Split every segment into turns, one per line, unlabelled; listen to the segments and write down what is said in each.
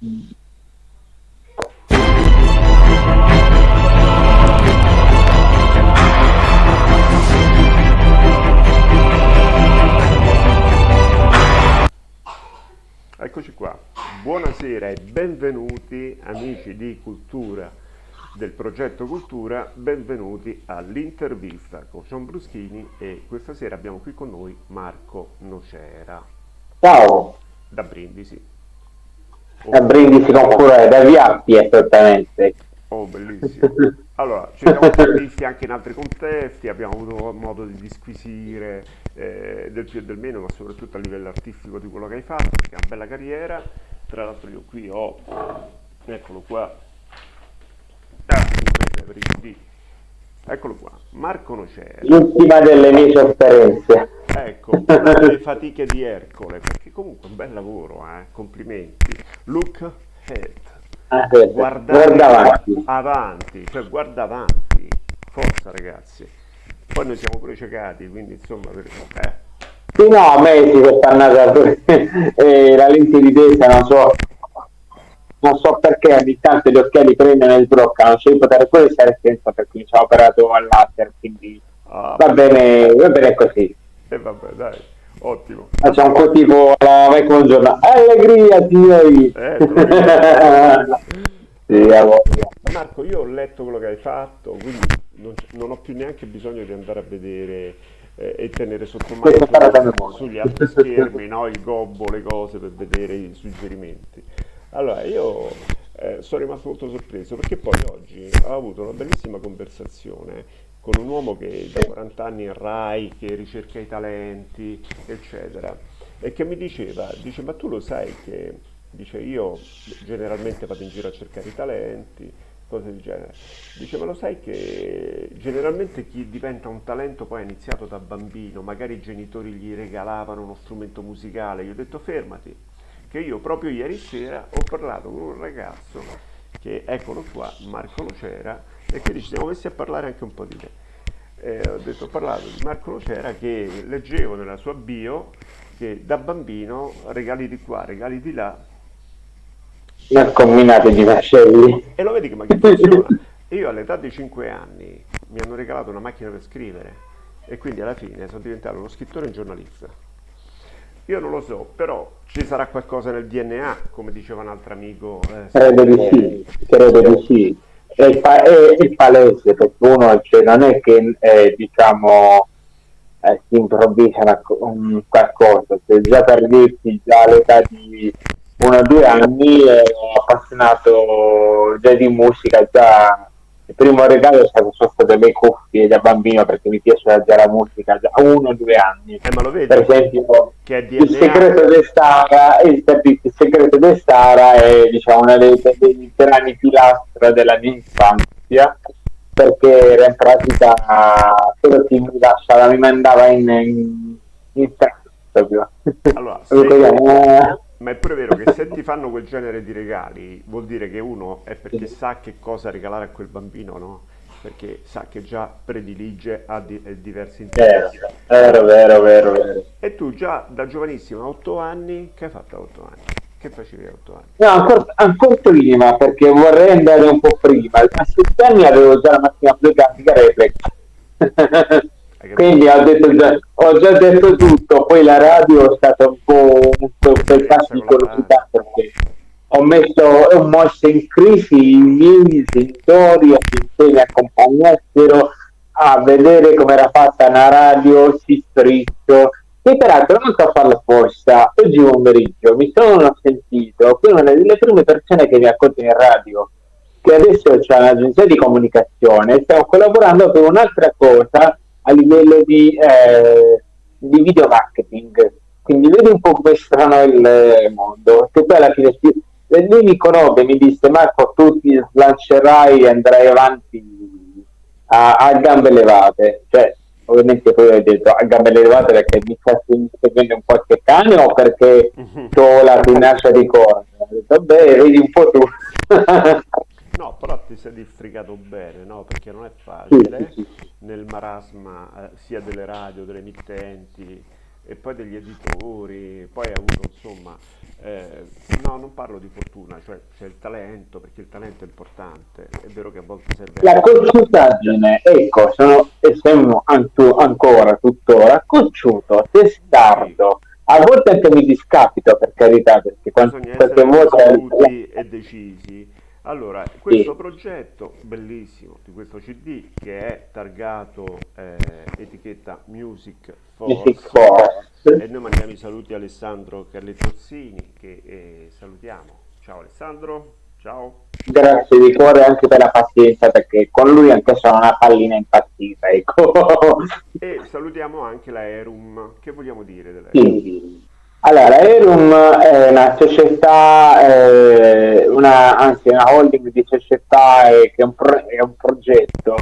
Eccoci qua, buonasera e benvenuti amici di Cultura del progetto Cultura, benvenuti all'intervista con John Bruschini e questa sera abbiamo qui con noi Marco Nocera.
Ciao!
Da Brindisi.
Da Brindisi con cura, da Viappi esattamente.
Oh, bellissimo. Allora, ci siamo visti anche in altri contesti, abbiamo avuto modo di disquisire eh, del più e del meno, ma soprattutto a livello artistico di quello che hai fatto, perché è una bella carriera. Tra l'altro io qui ho, eccolo qua, ah, eccolo qua, Marco Nocera.
L'ultima delle mie sofferenze.
Ecco, delle fatiche di Ercole, perché comunque un bel lavoro, eh? complimenti. Look ahead.
Ah, Guardare guarda avanti.
avanti, cioè guarda avanti. Forza ragazzi. Poi noi siamo pure ciecati, quindi insomma... Per... Eh.
Sì, no, a me si quest'annata eh, la lente di testa, non so, non so perché ogni tanto gli occhiali prendono e sbloccano, cioè io potrei pure stare senza perché mi sono operato al laser, quindi ah, va, bene, va bene così.
E vabbè, dai, ottimo.
Facciamo un po' tipo la Michael Jordan. Allegria, signori! Eh,
sì, Marco, io ho letto quello che hai fatto, quindi non, non ho più neanche bisogno di andare a vedere eh, e tenere sotto mano sugli altri schermi no? il gobbo, le cose per vedere i suggerimenti. Allora, io eh, sono rimasto molto sorpreso perché poi oggi ho avuto una bellissima conversazione con un uomo che da 40 anni è RAI, che ricerca i talenti, eccetera, e che mi diceva, dice ma tu lo sai che, dice io generalmente vado in giro a cercare i talenti, cose del genere, dice ma lo sai che generalmente chi diventa un talento poi ha iniziato da bambino, magari i genitori gli regalavano uno strumento musicale, gli ho detto fermati, che io proprio ieri sera ho parlato con un ragazzo che eccolo qua, Marco Nocera, e quindi ci siamo messi a parlare anche un po' di te. Eh, ho detto, ho parlato di Marco Nocera che leggevo nella sua bio che da bambino regali di qua, regali di là.
Ne combinate di vascelli.
E lo vedi che ma che funziona. Io all'età di 5 anni mi hanno regalato una macchina per scrivere e quindi alla fine sono diventato uno scrittore e un giornalista. Io non lo so, però ci sarà qualcosa nel DNA, come diceva un altro amico.
Eh, credo di sì, credo di sì è, è, è palese perché uno cioè, non è che eh, diciamo eh, si improvvisa una, un qualcosa, cioè, già per dirti già all'età di uno o due anni ero appassionato già di musica, già il primo regalo è stato, sono state le cuffie da bambino perché mi piace già la musica da uno o due anni.
Eh, ma lo vedi?
Per esempio, il segreto di Stara, il, il segreto di Stara è diciamo, una delle, delle grandi pilastri della mia infanzia perché era in pratica quello che mi lasciava, mi mandava in, in, in
proprio. Allora, se... Ma è pure vero che se ti fanno quel genere di regali vuol dire che uno è perché sa che cosa regalare a quel bambino, no? Perché sa che già predilige a di- diversi interessi.
Vero, vero, vero, vero.
E tu già da giovanissimo, a 8 anni, che hai fatto a 8 anni? Che facevi a 8 anni?
No, ancora, ancora prima, perché vorrei andare un po' prima. A 7 anni avevo già la macchina fotografica reflex. Quindi ho, detto già, ho già detto tutto, poi la radio è stata un po' un, di velocità perché ho messo ho mosso in crisi i miei genitori affinché mi accompagnassero a vedere come era fatta una radio si striscio e peraltro non so farlo apposta oggi pomeriggio mi sono sentito con una delle prime persone che mi accolto in radio che adesso c'è un'agenzia di comunicazione stiamo collaborando per un'altra cosa a livello di, eh, di video marketing. Quindi vedi un po' come è strano il mondo, che poi alla fine lui mi conobbe, mi disse Marco tu ti slancerai e andrai avanti a, a gambe levate, cioè ovviamente poi ho detto a gambe levate perché mi sta seguendo un qualche cane o perché ho la tenacia di detto beh, vedi un po' tu.
No, però ti sei districato bene, no? Perché non è facile nel marasma eh, sia delle radio, delle emittenti e poi degli editori, poi hai avuto insomma eh, no, non parlo di fortuna, cioè c'è il talento, perché il talento è importante, è vero che a volte serve...
La cocciutaggine, ecco, sono, siamo ancora, tuttora, cocciuto, testardo, a volte anche mi discapito per carità, perché
quante volte... e decisi allora, questo sì. progetto bellissimo di questo CD che è targato eh, etichetta Music Force, Music Force, e noi mandiamo i saluti a Alessandro Carlettozzini che eh, salutiamo. Ciao Alessandro, ciao.
Grazie di cuore anche per la pazienza perché con lui anche sono una pallina impazzita. Ecco.
e salutiamo anche la Erum, che vogliamo dire della Erum?
Sì. Allora, Erum è una società, eh, una, anzi una holding di società eh, che è un, pro, è un progetto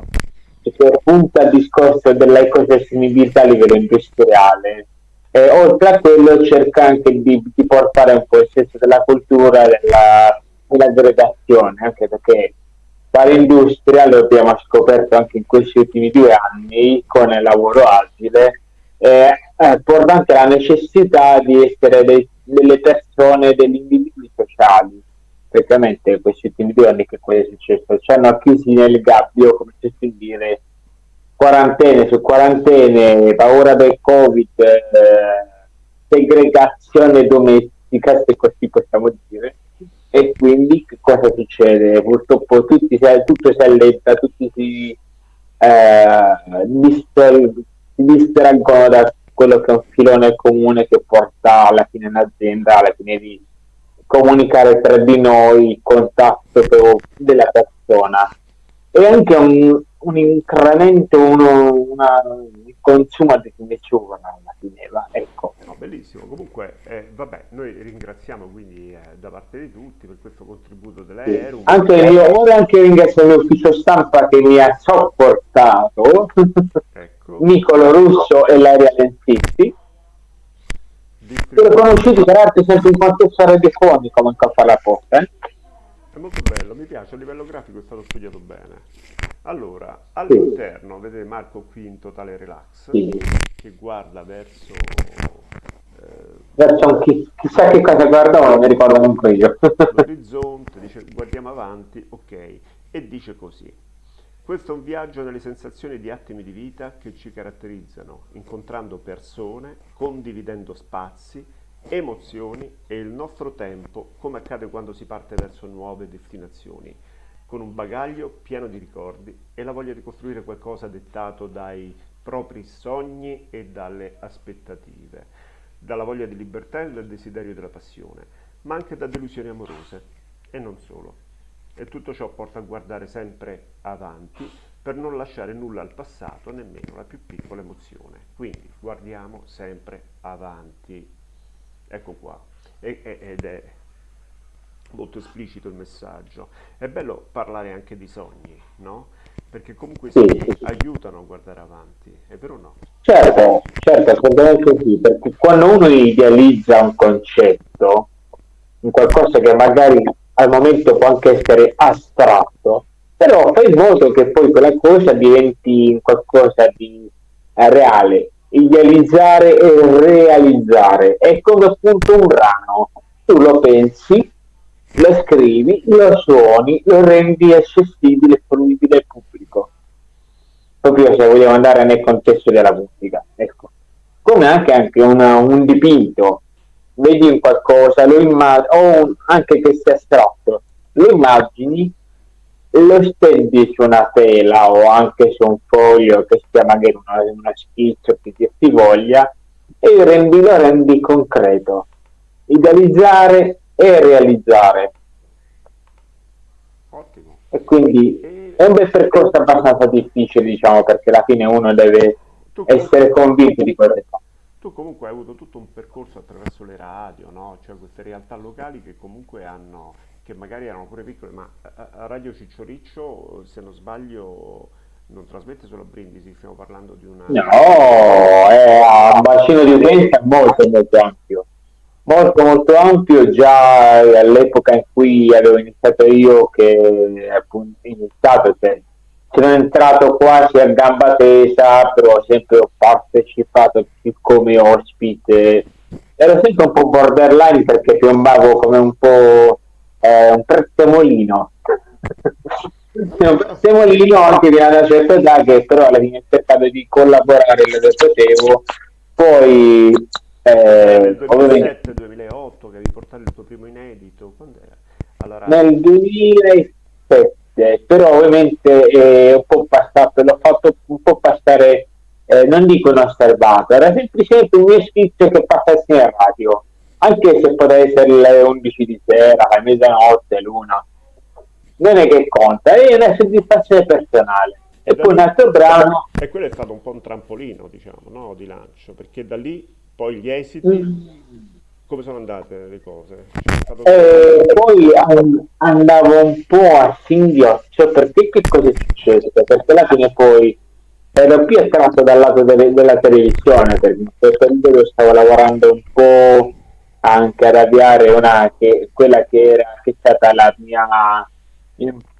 che punta al discorso dell'ecosostenibilità a livello industriale. E oltre a quello cerca anche di, di portare un po' il senso della cultura della, dell'aggregazione, anche perché fare industria lo abbiamo scoperto anche in questi ultimi due anni con il lavoro agile eh, eh, porta la necessità di essere dei, delle persone, degli individui sociali. Praticamente questi ultimi due anni che cosa è successo? Ci hanno chiusi nel gabbio, come si può dire, quarantene su quarantene, paura del covid, eh, segregazione domestica, se così possiamo dire. E quindi che cosa succede? Purtroppo tutti, tutto si allenta, tutti si eh, si distraggono da quello che è un filone comune che porta alla fine in azienda, alla fine di comunicare tra di noi il contatto della persona e anche un, un incremento, uno, una, un consumo di nessuno alla fine, va, ecco.
No, bellissimo, comunque eh, vabbè, noi ringraziamo quindi eh, da parte di tutti per questo contributo dell'Aerum.
Sì. Anche io vorrei anche ringraziare l'ufficio stampa che mi ha sopportato. Ecco. Nicolo Russo e Laria Lenzitti. Sono conosciuti per arte sempre in contesto radiofonico, manco a fare la porta. Eh?
È molto bello, mi piace, a livello grafico è stato studiato bene. Allora, all'interno, sì. vedete Marco qui in totale relax, sì. che guarda verso...
Eh, verso chi, chissà che cosa guarda, non mi ricordo neanche io.
L'orizzonte, dice guardiamo avanti, ok, e dice così. Questo è un viaggio nelle sensazioni di attimi di vita che ci caratterizzano, incontrando persone, condividendo spazi, emozioni e il nostro tempo, come accade quando si parte verso nuove destinazioni, con un bagaglio pieno di ricordi e la voglia di costruire qualcosa dettato dai propri sogni e dalle aspettative, dalla voglia di libertà e dal desiderio della passione, ma anche da delusioni amorose e non solo e tutto ciò porta a guardare sempre avanti per non lasciare nulla al passato, nemmeno la più piccola emozione. Quindi guardiamo sempre avanti. Ecco qua. E, ed è molto esplicito il messaggio. È bello parlare anche di sogni, no? Perché comunque sogni sì. aiutano a guardare avanti, è vero o no?
Certo, certo, assolutamente sì, perché quando uno idealizza un concetto, un qualcosa che magari al momento può anche essere astratto, però fai in modo che poi quella cosa diventi qualcosa di eh, reale, idealizzare e realizzare. È come appunto un brano, tu lo pensi, lo scrivi, lo suoni, lo rendi accessibile e fruibile al pubblico. Proprio se vogliamo andare nel contesto della musica, ecco. Come anche, anche una, un dipinto, vedi un qualcosa, lo immagini, o anche che sia astratto, lo immagini, lo stendi su una tela o anche su un foglio che sia magari una, una schizzo che ti, ti voglia e rendi, lo rendi concreto. Idealizzare e realizzare.
Ottimo.
E quindi è un bel percorso abbastanza difficile, diciamo, perché alla fine uno deve essere convinto di quelle cose
tu comunque hai avuto tutto un percorso attraverso le radio, no? cioè queste realtà locali che comunque hanno, che magari erano pure piccole, ma a Radio Ciccioriccio, se non sbaglio, non trasmette solo Brindisi, stiamo parlando di una...
No, è un bacino di utenza molto molto ampio, molto molto ampio già all'epoca in cui avevo iniziato io che appunto iniziato, cioè sono entrato quasi a gamba tesa, però sempre ho partecipato come ospite. Ero sempre un po' borderline perché piombavo come un po' eh, un prezzemolino un prezzemolino anche di una certa età che però alla fine ho cercato di collaborare dove potevo poi
eh, nel 2007-2008 che avevi portato il tuo primo inedito quando era?
Allora... nel 2007 però ovviamente è un po' passato l'ho fatto un po' passare eh, non dico inosservato, era semplicemente un mio schizzo che passa in radio, anche se poteva essere le 11 di sera, la mezzanotte, l'una. Non è che conta, è una soddisfazione personale. E, poi un altro brano...
E quello è stato un po' un trampolino, diciamo, no? di lancio, perché da lì poi gli esiti... Mm. Come sono andate le cose?
Eh, poi andavo un po' a singhiozzo perché che cosa è successo? Perché alla fine poi ero più attratto dal lato delle, della televisione perché in quel periodo stavo lavorando un po' anche ad avviare una che, quella che era che è stata la mia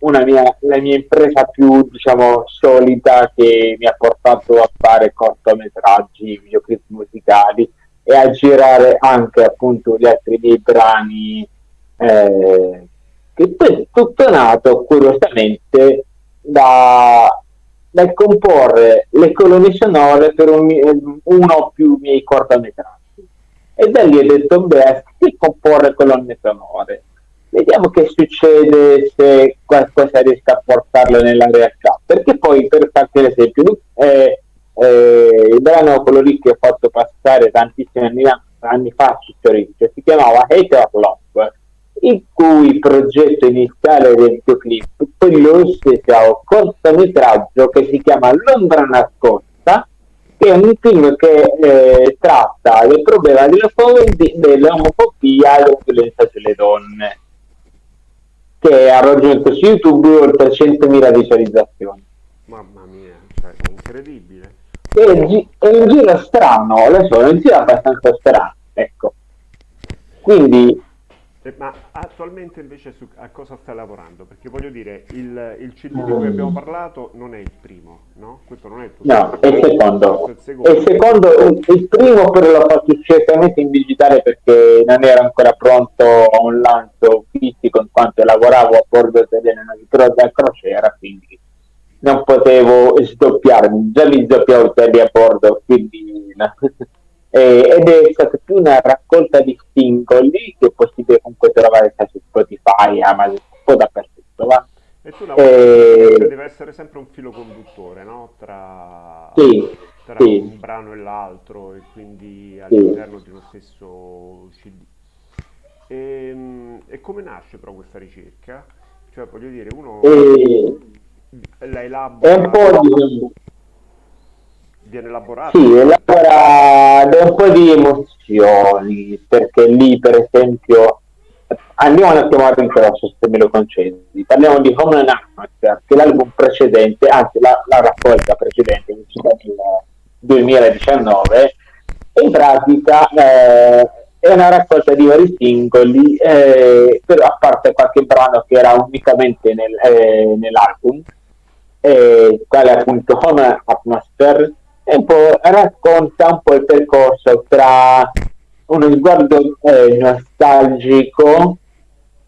una mia, la mia impresa più diciamo solida che mi ha portato a fare cortometraggi, videoclip musicali e a girare anche appunto gli altri miei brani eh, che poi tutto nato curiosamente da nel comporre le colonne sonore per un, uno o più miei cortometraggi. E da lì ho detto, beh, che comporre colonne sonore? Vediamo che succede se qualcosa riesca a portarlo nella realtà. Perché poi, per farti l'esempio, eh, eh, il brano quello lì che ho fatto passare tantissimi anni, anni fa su Torino si chiamava Hater Love il cui progetto iniziale del videoclip quello stesso cortometraggio che si chiama Londra nascosta che è un film che eh, tratta del problema dell'omofobia e della sulle donne che ha raggiunto su YouTube oltre 100.000 visualizzazioni.
Mamma mia, cioè, incredibile
è, è un giro strano lo so, è un giro abbastanza strano ecco quindi
eh, ma attualmente invece su, a cosa stai lavorando? Perché voglio dire, il, il CD di cui abbiamo parlato non è il primo, no? Questo non è il tuo
No, è il secondo. Il secondo. il secondo, il primo però l'ho fatto certamente in digitale perché non era ancora pronto a un lancio fisico in quanto lavoravo a bordo italiano da crociera, quindi non potevo sdoppiarmi, già mi sdoppiavo a bordo, quindi eh, ed è stata più una raccolta di singoli che è possibile comunque trovare su Spotify, Amazon, un po' dappertutto. Va?
E tu lavori, eh, deve essere sempre un filo conduttore no? tra,
sì,
tra
sì.
un brano e l'altro e quindi all'interno sì. di uno stesso CD. E, ehm, e, come nasce però questa ricerca? Cioè voglio dire, uno
e...
la elabora...
È un po' di
viene elaborato?
Sì, elabora da un po' di emozioni, perché lì per esempio andiamo un attimo a rincrosso se me lo concedi. Parliamo di Home and Atmosphere, che è l'album precedente, anzi la, la raccolta precedente, uscita nel 2019, in pratica eh, è una raccolta di vari singoli, eh, però a parte qualche brano che era unicamente nel, eh, nell'album, eh, quale appunto Home Atmosphere, e un po' racconta un po' il percorso tra uno sguardo eh, nostalgico,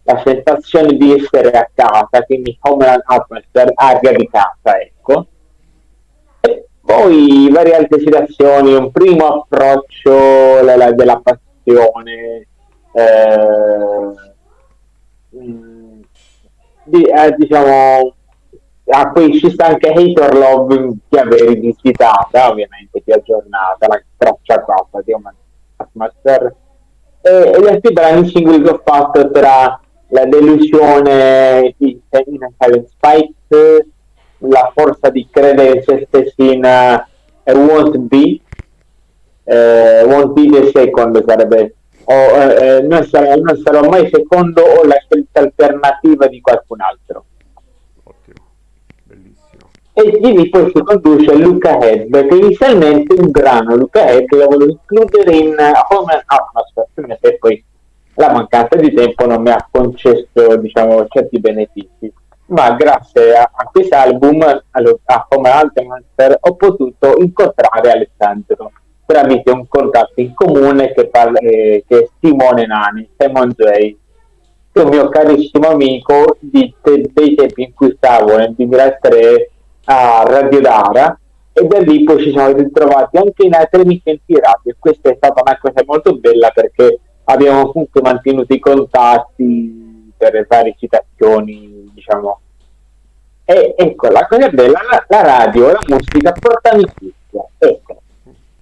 la sensazione di essere a casa, quindi homeland atmosphere, aria di casa, ecco. E poi varie altre situazioni, un primo approccio la, la, della passione, eh, mm, di, eh, diciamo a cui ci sta anche Hater Love che avevi rivisitata ovviamente più aggiornata la traccia coppa di Master e, e gli altri brani singoli che ho fatto tra la delusione di Silent Spike la forza di credere in se stessi in uh, Won't Be uh, Won't Be the Second sarebbe o, uh, non, sarò, non sarò mai secondo o la scelta alternativa di qualcun altro. E quindi poi si conduce a Luca Head che inizialmente un brano Luca Head lo volevo includere in Home Atmosphere e poi la mancanza di tempo non mi ha concesso diciamo certi benefici. Ma grazie a, a questo album a Home Atmosphere ho potuto incontrare Alessandro tramite un contatto in comune che, parla, eh, che è Simone Nani, Simon J, che è un mio carissimo amico di, dei tempi in cui stavo nel 2003 a Radio Dara e da lì poi ci siamo ritrovati anche in altre emittenti radio e questa è stata una cosa molto bella perché abbiamo comunque mantenuto i contatti per varie citazioni diciamo. E ecco la cosa bella la, la radio la musica porta amicizia ecco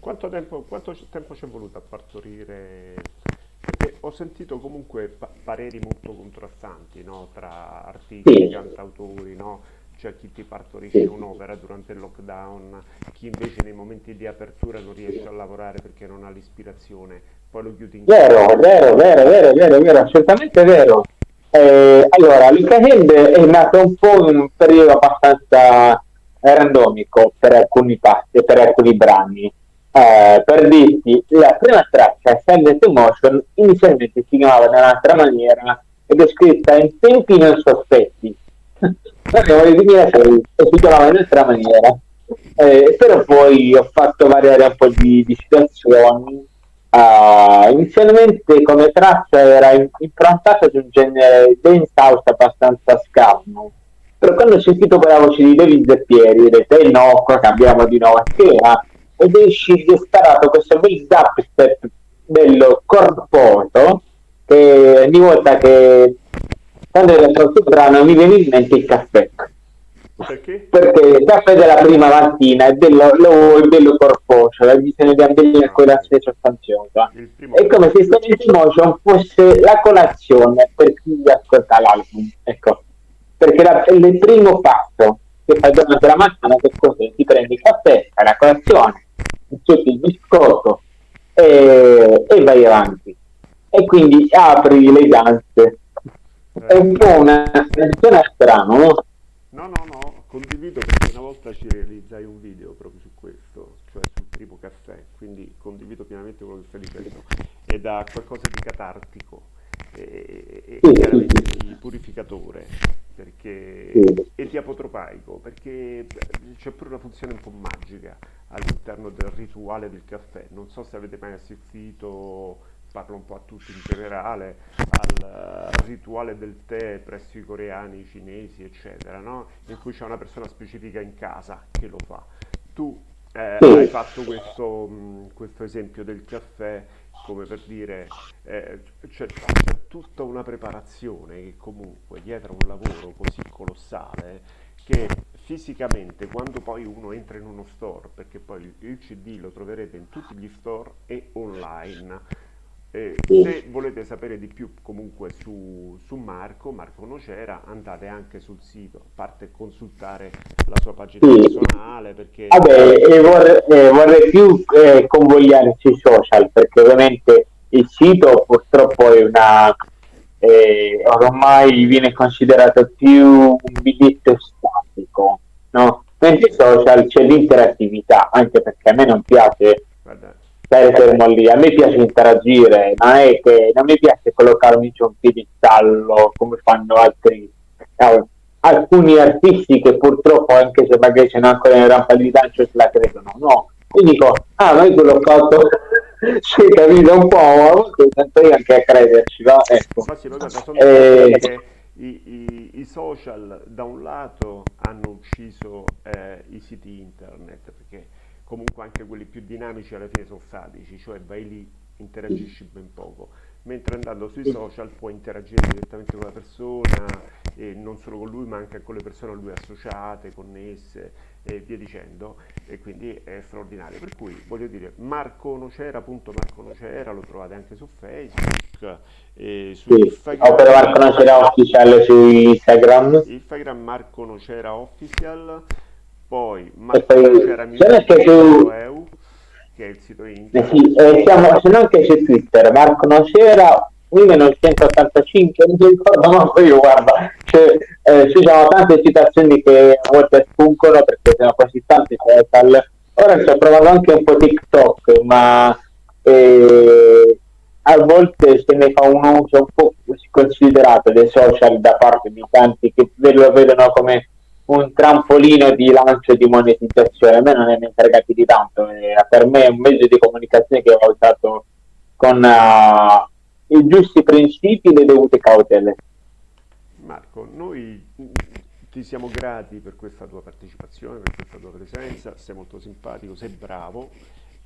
quanto tempo, quanto tempo ci è voluto a partorire perché ho sentito comunque pa- pareri molto contrastanti no? tra artisti, sì. cantautori, no? c'è chi ti partorisce sì. un'opera durante il lockdown, chi invece nei momenti di apertura non riesce a lavorare perché non ha l'ispirazione, poi lo chiudi in
Vero, vero, vero, vero, vero, vero, assolutamente vero. Eh, allora, Luca Hand è nato un po' in un periodo abbastanza randomico per alcuni passi, per alcuni brani. Eh, per dirti, la prima traccia, Send to Motion, inizialmente si chiamava in un'altra maniera ed è scritta in tempi non sospetti abbiamo nel 2006 e si chiamava in un'altra maniera. Eh, però poi ho fatto variare un po' di, di situazioni. Uh, inizialmente come traccia era improntata su un genere dance house abbastanza scarno. Però quando ho sentito quella voce di David Zeppieri, ho detto, eh no, qua cambiamo di nuova schema. Ed uscito è sparato questo bel dubstep bello corposo che ogni volta che quando era troppo brano mi viene in mente il caffè. Perché? Perché il caffè della prima mattina è bello, lo, è bello corposo, la visione di ambire con la stessa sostanziosa. È come se Stone Motion fosse la colazione per chi ascolta l'album. Ecco. Perché la, il primo passo che fai durante la mattina che cos'è? Ti prendi il caffè, fai la colazione, accetti il biscotto e, e vai avanti. E quindi apri le danze è un po' una situazione strana, no?
No, no, no, condivido perché una volta ci realizzai un video proprio su questo, cioè sul primo caffè, quindi condivido pienamente quello che stai dicendo ed ha qualcosa di catartico e, e, chiaramente di purificatore perché, e di apotropaico perché c'è pure una funzione un po' magica all'interno del rituale del caffè. Non so se avete mai assistito parlo un po' a tutti in generale, al uh, rituale del tè presso i coreani, i cinesi, eccetera, no? in cui c'è una persona specifica in casa che lo fa. Tu eh, hai fatto questo, mh, questo, esempio del caffè come per dire eh, c'è, tutta una preparazione che comunque dietro un lavoro così colossale che fisicamente quando poi uno entra in uno store perché poi il, il CD lo troverete in tutti gli store e online eh, se volete sapere di più comunque su, su, Marco, Marco Nocera, andate anche sul sito, a parte consultare la sua pagina sì. personale perché...
Vabbè, eh, vorrei, eh, vorrei, più eh, convogliare sui social perché ovviamente il sito purtroppo è una... Eh, ormai viene considerato più un biglietto statico, no? Mentre social c'è l'interattività, anche perché a me non piace... Stare fermo lì. A me piace interagire, non è che non mi piace collocarmi su un piedistallo come fanno altri. Eh, alcuni artisti che purtroppo, anche se magari sono ancora in rampa di lancio, se la credono, no. Quindi dico, ah, noi quello fatto si è capito un po', ma volte tento io anche a crederci, no? Ecco.
Ma sì, guarda, sono eh, che i, i, i, social da un lato hanno ucciso eh, i siti internet, perché comunque anche quelli più dinamici alla fine sono statici, cioè vai lì, interagisci ben poco, mentre andando sui social puoi interagire direttamente con la persona e non solo con lui ma anche con le persone a lui associate, connesse e via dicendo e quindi è straordinario. Per cui voglio dire Marco Nocera, appunto Marco Nocera, lo trovate anche su Facebook e su
sì. Instagram. Opera Marco Nocera Official su Instagram.
Instagram Marco Nocera Official poi Marco c'era EU, che è il sito internet.
Eh sì, eh, siamo, se no anche su Twitter, Marco Nocera 1985, non mi ricordo manco io, guarda, cioè, eh, ci sono tante citazioni che a volte spuncono perché sono così tanti social. Ora sto provando anche un po' TikTok, ma eh, a volte se ne fa un uso un po' considerato dei social da parte di tanti che lo vedono come un trampolino di lancio di monetizzazione. A me non è ne fregati di tanto, per me è un mezzo di comunicazione che va usato con uh, i giusti principi e le dovute cautele.
Marco, noi ti siamo grati per questa tua partecipazione, per questa tua presenza, sei molto simpatico, sei bravo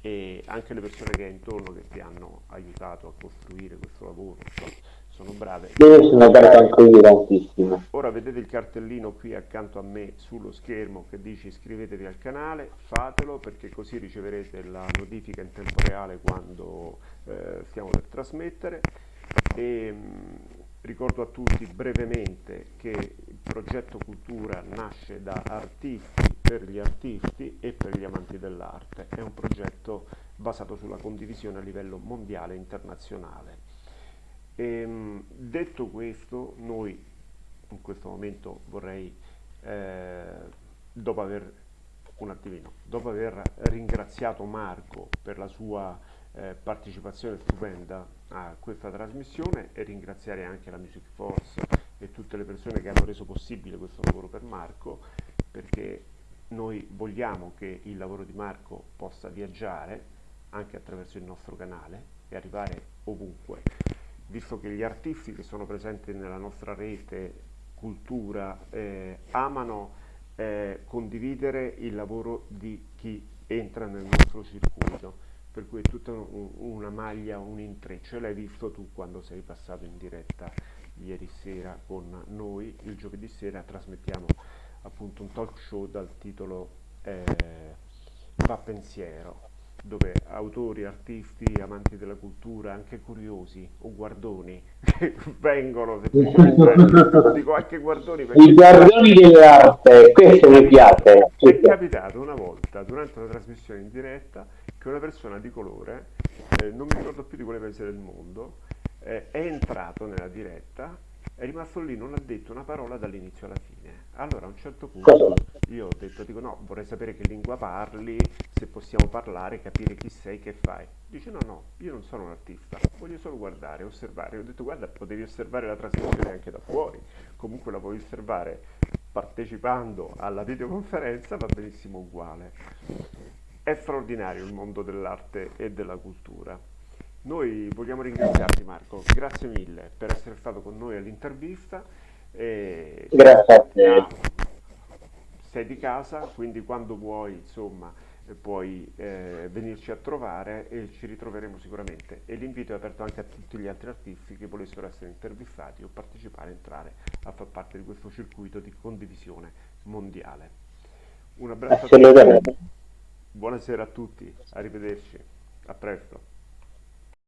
e anche le persone che hai intorno che ti hanno aiutato a costruire questo lavoro sono brave.
Io sono bravo anche io tantissimo.
Ora vedete il cartellino qui accanto a me sullo schermo che dice iscrivetevi al canale, fatelo perché così riceverete la notifica in tempo reale quando eh, stiamo per trasmettere. E, mh, ricordo a tutti brevemente che il progetto Cultura nasce da artisti per gli artisti e per gli amanti dell'arte. È un progetto basato sulla condivisione a livello mondiale e internazionale. E, ehm, detto questo, noi in questo momento vorrei, eh, dopo aver un attimino, dopo aver ringraziato Marco per la sua eh, partecipazione stupenda a questa trasmissione e ringraziare anche la Music Force e tutte le persone che hanno reso possibile questo lavoro per Marco perché noi vogliamo che il lavoro di Marco possa viaggiare anche attraverso il nostro canale e arrivare ovunque visto che gli artisti che sono presenti nella nostra rete cultura eh, amano eh, condividere il lavoro di chi entra nel nostro circuito. Per cui è tutta un, una maglia, un intreccio. L'hai visto tu quando sei passato in diretta ieri sera con noi. Il giovedì sera trasmettiamo appunto un talk show dal titolo eh, Va pensiero dove autori, artisti, amanti della cultura, anche curiosi o guardoni vengono semplicemente, dico anche guardoni
perché... I guardoni dell'arte, questo mi piace.
È capitato una volta durante una trasmissione in diretta che una persona di colore, eh, non mi ricordo più di quale paese del mondo, eh, è entrato nella diretta è rimasto lì, non ha detto una parola dall'inizio alla fine. Allora a un certo punto io ho detto, dico no, vorrei sapere che lingua parli, se possiamo parlare, capire chi sei, che fai. Dice no, no, io non sono un artista, voglio solo guardare, osservare. Ho detto guarda, potevi osservare la trasmissione anche da fuori, comunque la puoi osservare partecipando alla videoconferenza, va benissimo uguale. È straordinario il mondo dell'arte e della cultura. Noi vogliamo ringraziarti Marco, grazie mille per essere stato con noi all'intervista.
Grazie a te.
Sei di casa, quindi quando vuoi, insomma, eh, puoi eh, venirci a trovare e ci ritroveremo sicuramente. E l'invito è aperto anche a tutti gli altri artisti che volessero essere intervistati o partecipare, entrare a far parte di questo circuito di condivisione mondiale. Un abbraccio a tutti. Buonasera a tutti, arrivederci, a presto.